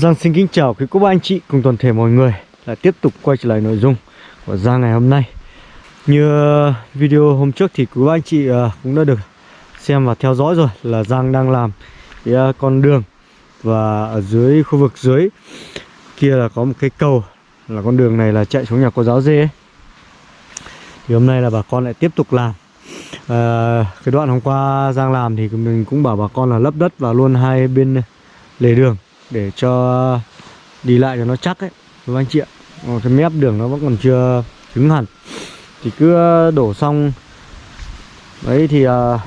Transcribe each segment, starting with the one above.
Giang xin kính chào quý cô bác anh chị cùng toàn thể mọi người. Là tiếp tục quay trở lại nội dung của Giang ngày hôm nay. Như video hôm trước thì quý bác anh chị à, cũng đã được xem và theo dõi rồi là Giang đang làm cái à, con đường. Và ở dưới khu vực dưới kia là có một cái cầu là con đường này là chạy xuống nhà cô giáo dê ấy. Thì hôm nay là bà con lại tiếp tục làm. À, Cái đoạn hôm qua Giang làm thì mình cũng bảo bà con là lấp đất vào luôn hai bên lề đường để cho đi lại cho nó chắc ấy các anh chị ạ? Ờ, cái mép đường nó vẫn còn chưa cứng hẳn. Thì cứ ờ, đổ xong. Đấy thì uh,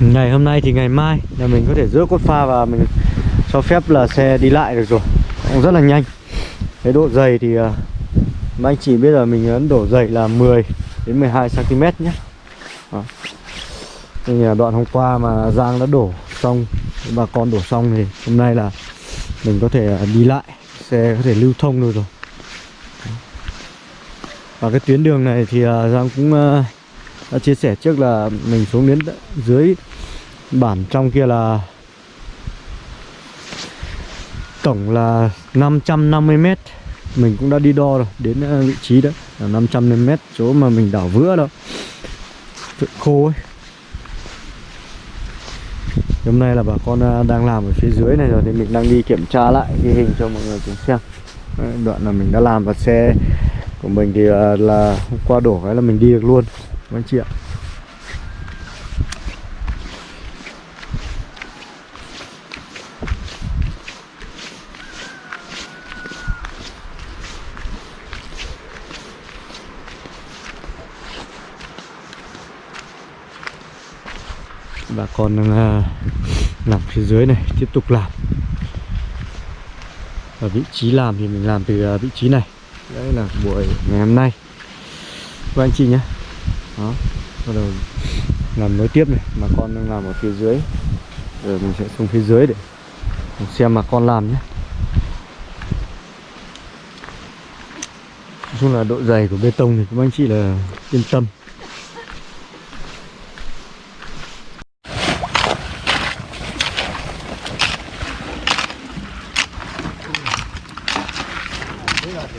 ngày hôm nay thì ngày mai là mình có thể rước cốt pha và mình cho phép là xe đi lại được rồi. Cũng rất là nhanh. Cái độ dày thì uh, anh chị biết là mình ấn đổ dày là 10 đến 12 cm nhé. Đó. Đây là đoạn hôm qua mà Giang đã đổ xong bà con đổ xong thì hôm nay là mình có thể à, đi lại, xe có thể lưu thông được rồi. Và cái tuyến đường này thì à, Giang cũng à, đã chia sẻ trước là mình xuống đến dưới bản trong kia là tổng là 550 m mình cũng đã đi đo rồi, đến vị trí đó là 550 m chỗ mà mình đảo vữa đâu khô ấy hôm nay là bà con à, đang làm ở phía dưới này rồi, thì mình đang đi kiểm tra lại ghi hình cho mọi người cùng xem. Đoạn là mình đã làm và xe của mình thì à, là hôm qua đổ cái là mình đi được luôn, các anh chị ạ. Bà con đang làm phía dưới này, tiếp tục làm. Và vị trí làm thì mình làm từ à, vị trí này. Đấy là buổi ngày hôm nay. Các anh chị nhé. Đó, bắt đầu làm nối tiếp này. Mà con đang làm ở phía dưới. Rồi mình sẽ xuống phía dưới để xem mà con làm nhé. Nói chung là độ dày của bê tông thì các anh chị là yên tâm.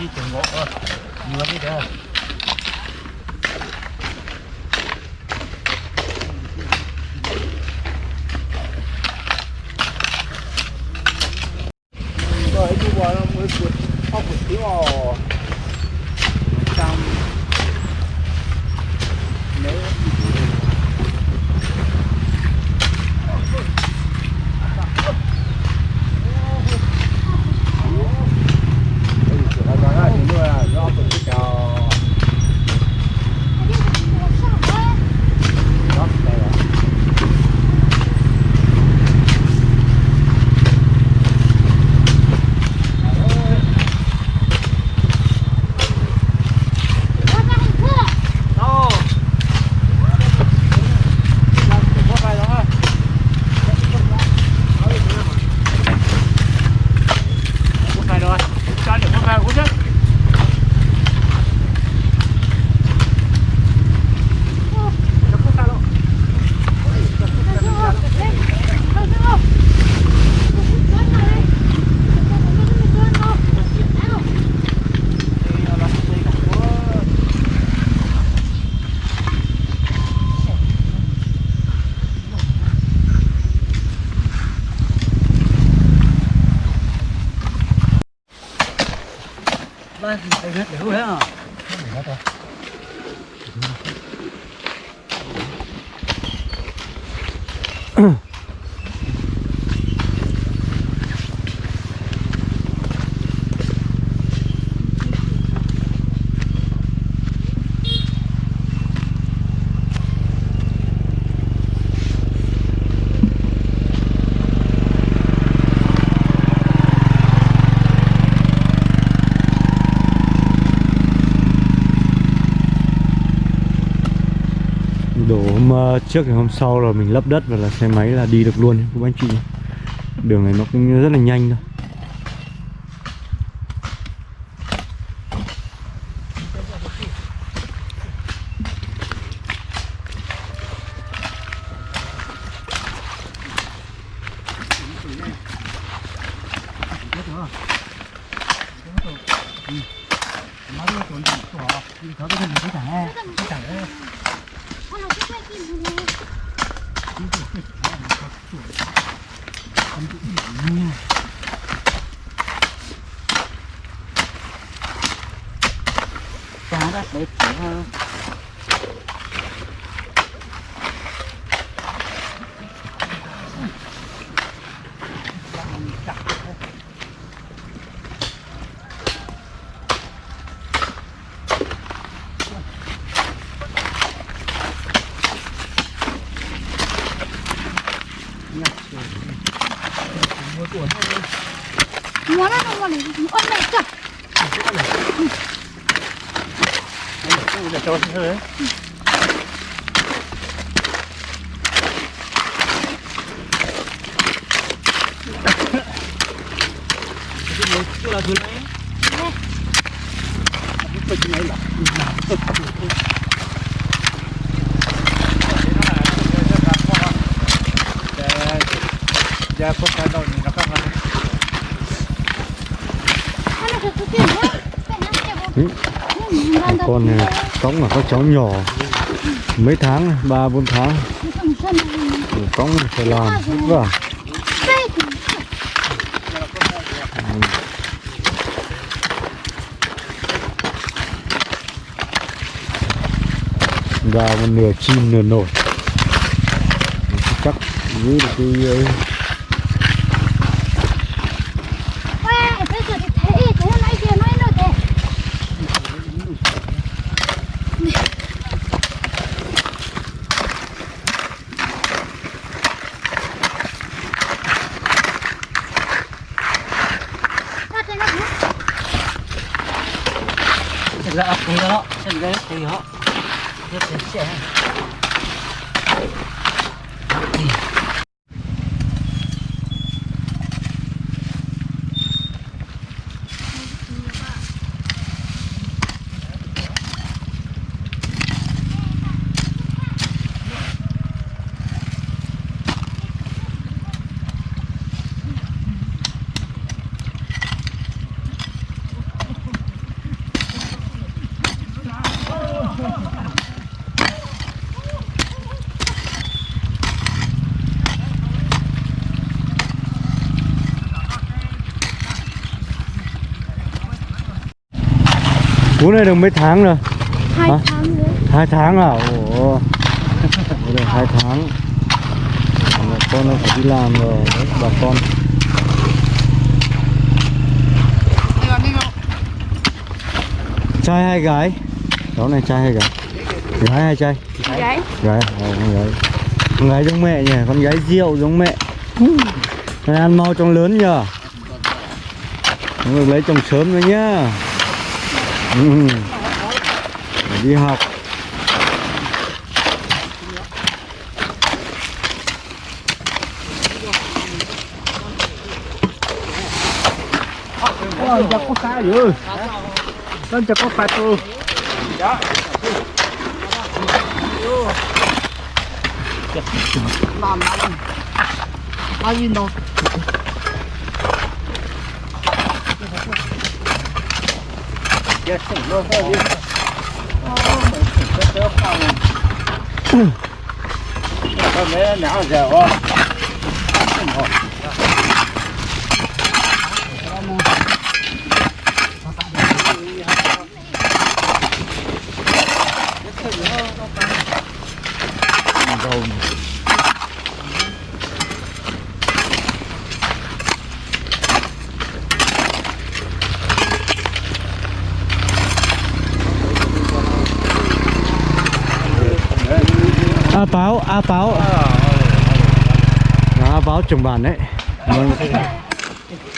Đi từng ngộ thôi nhiều đi đây rồi đi qua nó mới vượt ốc một tí vào trong nếu đấy đây hết đều hết à. Hôm ờ, trước thì hôm sau là mình lấp đất và là xe máy là đi được luôn. Các anh chị đường này nó cũng rất là nhanh thôi. Cá đất đấy chỉ hơn Muốn ăn không còn để ôn mẹ chặt để cho thôi đấy cái đâu nó không ăn Ăn là quá Mẹ ăn kẹp Ừ. con này cõng là các cháu nhỏ. Mấy tháng ba bốn tháng. Cõng phải làm. Vất vả và một nửa chim nửa nổi. Chắc giữ được cái ờ, ấy. Ê, bây giờ thì thế Thế nãy kia nói nữa thế Ra thế nó cũng Thật ra thì đó, thật ra thì họ Rất là trẻ cú này được mấy tháng rồi? Hai Hả? tháng nữa. Hai tháng à? Ồ. Được hai tháng. Con nó phải đi làm rồi. Đấy, bà con. Trai hay gái? Cháu này trai hay gái? Gái hay trai? Đấy gái. À, con gái. Con gái giống mẹ nhỉ? Con gái rượu giống mẹ. Này ăn mau trong lớn nhờ Không được lấy chồng sớm nữa nhá ừ. Phải đi học. Ôi, giờ có xa rồi Con cho có phạt tôi Làm làm. Bao nhiêu đâu chết cũng luôn thôi đi chết không con bé não giờ không Hãy subscribe cho kênh Ghiền Mì Gõ Để không bỏ lỡ những video hấp dẫn a báo a báo. A báo trồng bản đấy. Vâng.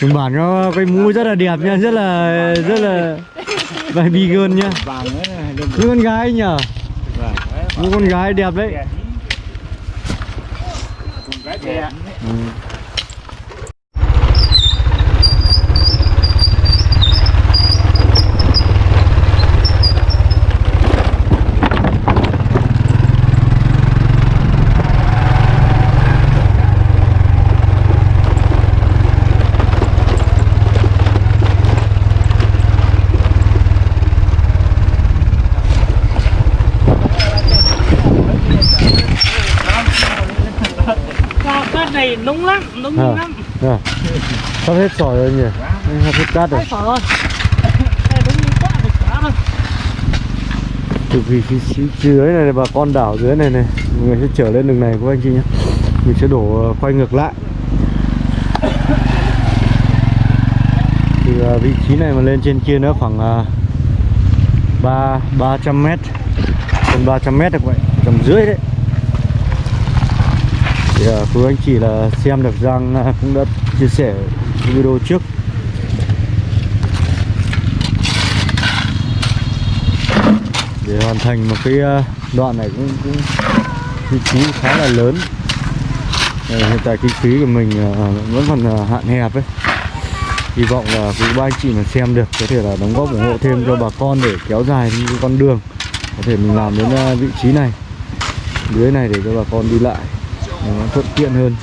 Trồng bản nó, cái mũ rất là đẹp nha, rất là rất là vài bi gơn nha. Vàng như con gái nhở vàng như con gái đẹp đấy. Đẹp ừ. Wow, cát này nóng lắm, nóng À. lắm. à sắp hết sỏi rồi nhỉ? Sắp hết cát rồi. Rồi. từ vì phía, dưới này bà con đảo dưới này này mọi người sẽ trở lên đường này các anh chị nhé. Mình sẽ đổ ờ, quay ngược lại. Từ ờ, vị trí này mà lên trên kia nữa khoảng ờ, ba ba trăm mét. Hơn 300 mét được vậy tầm dưới đấy. Thì quý anh chị là xem được ờ, cũng đã chia sẻ video trước. Để hoàn thành một cái ờ, đoạn này cũng cũng chi phí khá là lớn. Ờ, hiện tại kinh phí của mình ờ, vẫn còn hạn hẹp ấy. Hy vọng là quý ba anh chị mà xem được, có thể là đóng góp ủng hộ thêm cho bà con để kéo dài những con đường có thể mình làm đến vị trí này, dưới này để cho bà con đi lại, nó thuận tiện hơn.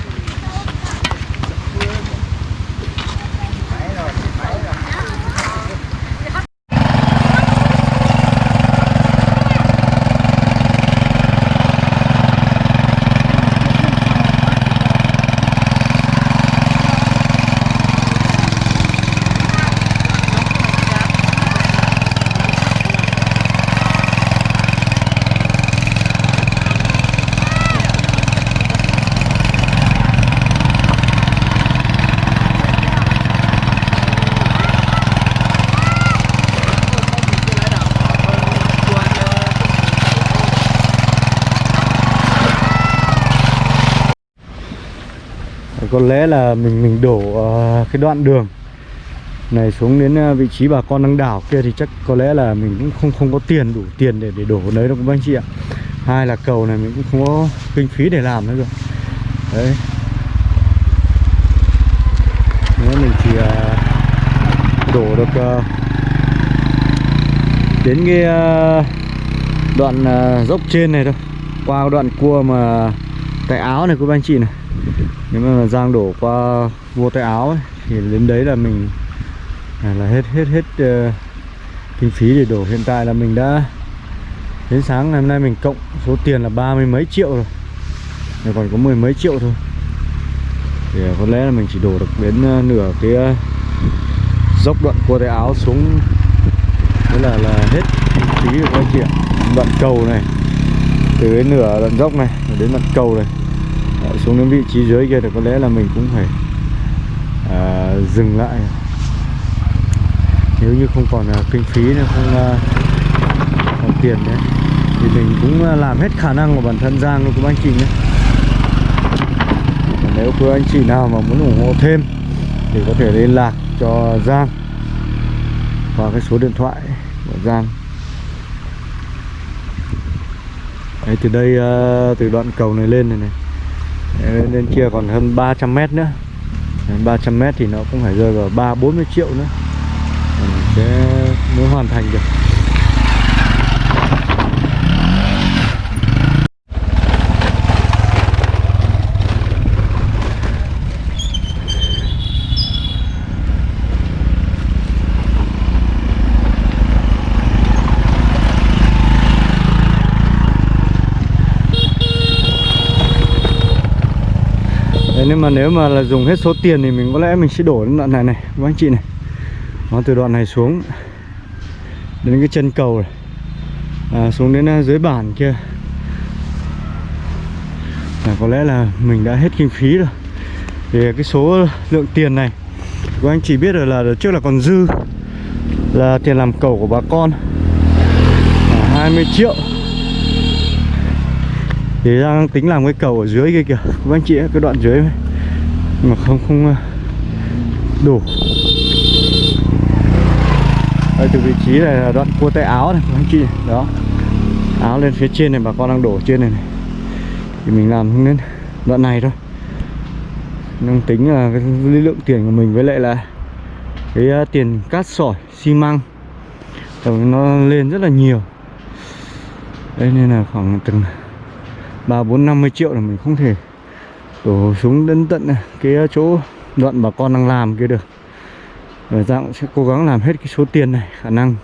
Có lẽ là mình mình đổ ờ, cái đoạn đường này xuống đến ờ, vị trí bà con đang đảo kia thì chắc có lẽ là mình cũng không không có tiền, đủ tiền để để đổ đấy đâu các anh chị ạ. Hai là cầu này mình cũng không có kinh phí để làm nữa rồi. Đấy. Nếu mình chỉ ờ, đổ được đến cái đoạn dốc trên này thôi. Qua đoạn cua mà tay áo này của anh chị này nếu mà Giang đổ qua vua tay áo ấy, thì đến đấy là mình là, là hết hết hết uh, kinh phí để đổ. Hiện tại là mình đã đến sáng ngày hôm nay mình cộng số tiền là ba mươi mấy triệu rồi. Này còn có mười mấy triệu thôi. Thì à, có lẽ là mình chỉ đổ được đến ờ, nửa cái ờ, dốc đoạn cua tay áo xuống. Thế là là hết kinh phí của các chị ạ. Đoạn cầu này từ cái nửa đoạn dốc này đến đoạn cầu này. Đấy, xuống đến vị trí dưới kia thì có lẽ là mình cũng phải à, dừng lại. Nếu như không còn à, kinh phí nữa không à, còn tiền đấy thì mình cũng à, làm hết khả năng của bản thân Giang luôn các anh chị nhé. Nếu quý anh chị nào mà muốn ủng hộ thêm thì có thể liên lạc cho Giang qua cái số điện thoại của Giang. Đấy, từ đây à, từ đoạn cầu này lên này này lên kia còn hơn 300 mét nữa. 300 mét thì nó cũng phải rơi vào 3 40 triệu nữa. Mình sẽ mới hoàn thành được. Nhưng mà nếu mà là dùng hết số tiền thì mình có lẽ mình sẽ đổ đến đoạn này này các anh chị này. Nó từ đoạn này xuống đến cái chân cầu này. À, xuống đến à, dưới bản kia. Là có lẽ là mình đã hết kinh phí rồi. Thì cái số lượng tiền này các anh chỉ biết rồi là trước là còn dư là tiền làm cầu của bà con. Là 20 triệu. Thì đang tính làm cái cầu ở dưới kia kìa các anh chị ấy, cái đoạn dưới này mà không không ờ, đủ. Đây từ vị trí này là đoạn cua tay áo này anh chị. Đó. Áo lên phía trên này bà con đang đổ trên này, này. thì mình làm đến đoạn này thôi. Đang tính là cái lượng tiền của mình với lại là cái uh, tiền cát sỏi xi măng. Tổng nó lên rất là nhiều. Đây nên là khoảng từng ba bốn năm mươi triệu là mình không thể đổ xuống đến tận à, cái à, chỗ đoạn bà con đang làm kia được. Và dạng sẽ cố gắng làm hết cái số tiền này, khả năng.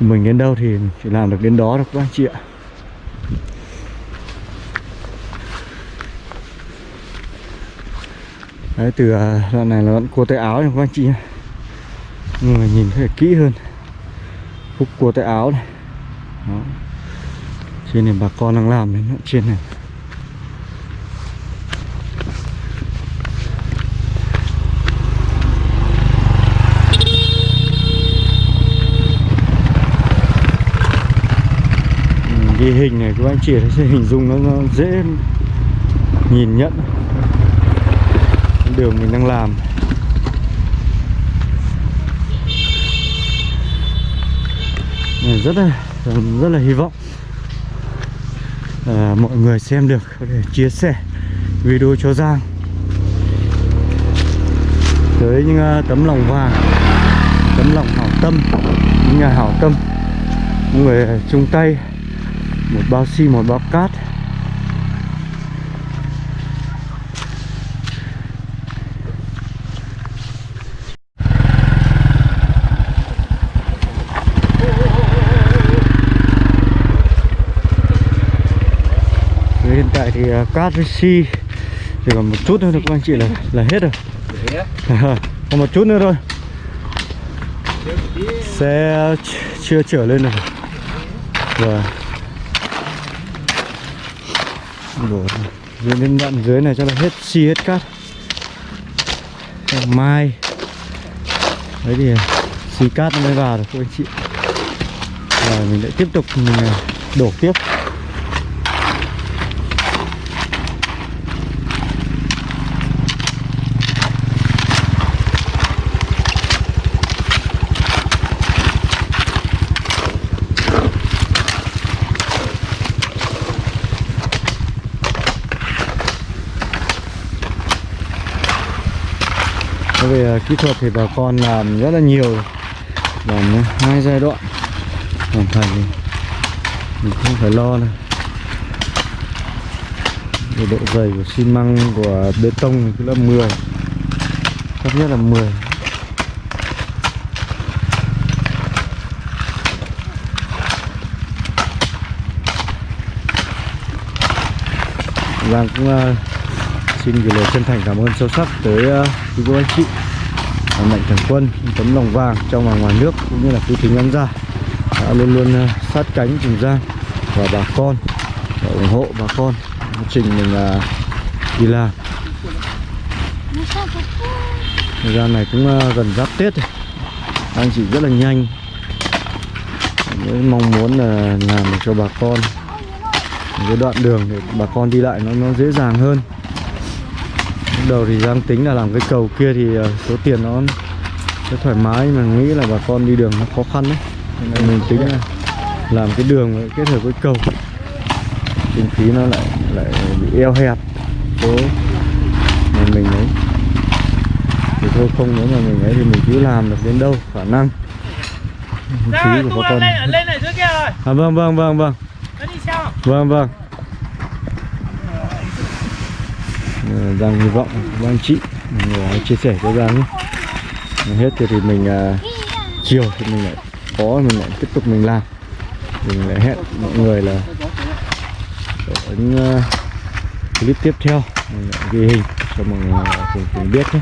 Mình đến đâu thì chỉ làm được đến đó được các anh chị ạ. Đấy, từ à, đoạn này là đoạn cua tay áo này các anh chị nhé. Nhưng mà nhìn thấy kỹ hơn. Khúc cua tay áo này. Đó. Trên này bà con đang làm đến đoạn trên này. Cái hình này các anh chị sẽ hình dung nó, nó dễ nhìn nhận. Đường mình đang làm. Rất là rất là hy vọng. À, mọi người xem được có thể chia sẻ video cho Giang. Tới những uh, tấm lòng vàng tấm lòng hảo tâm những nhà hảo tâm những người chung tay một bao xi một bao cát. Hiện tại thì uh, cát với xi chỉ còn một chút nữa thôi các anh chị là là hết rồi. Còn một chút nữa thôi. Xe ch- chưa trở lên được. Và đổ dưới lên đoạn dưới này cho là hết, xi hết cát. Mai. Đấy thì, xi cát nó mới vào được, các anh chị. Và mình lại tiếp tục, mình à, đổ tiếp Thế về uh, kỹ thuật thì bà con làm rất là nhiều. Làm hai giai đoạn. Hoàn thành thì mình không phải lo này, về độ dày của xi măng của bê tông thì cứ là 10 thấp nhất là 10 Giang vâng, cũng uh, xin gửi lời chân thành cảm ơn sâu sắc tới uh, quý cô anh chị mạnh thường quân tấm lòng vàng trong và ngoài nước cũng như là quý thính khán giả đã luôn luôn ờ, sát cánh cùng Giang và bà con và ủng hộ bà con quá trình mình là đi làm. Thời gian này cũng ờ, gần giáp Tết rồi. Anh chị rất là nhanh. Mong muốn là làm cho bà con cái đoạn đường để bà con đi lại nó nó dễ dàng hơn lúc đầu thì Giang tính là làm cái cầu kia thì ờ, số tiền nó sẽ thoải mái nhưng mà nghĩ là bà con đi đường nó khó khăn đấy. Nên mình tính là làm cái đường kết hợp với cầu. Kinh phí nó lại lại bị eo hẹp. Số mà mình ấy thì thôi không nếu mà mình ấy thì mình cứ làm được đến đâu khả năng. Phí của bà con. lên lên ở dưới kia rồi. À vâng vâng vâng vâng. Nó Vâng vâng Giang hy vọng các anh chị. Người chia sẻ cho Giang nhé. Hết thì, thì mình uh, chiều thì mình lại có mình lại tiếp tục mình làm. Mình lại hẹn mọi người là ở những uh, clip tiếp theo. Mình lại ghi hình cho mọi người cùng, cùng biết nhé.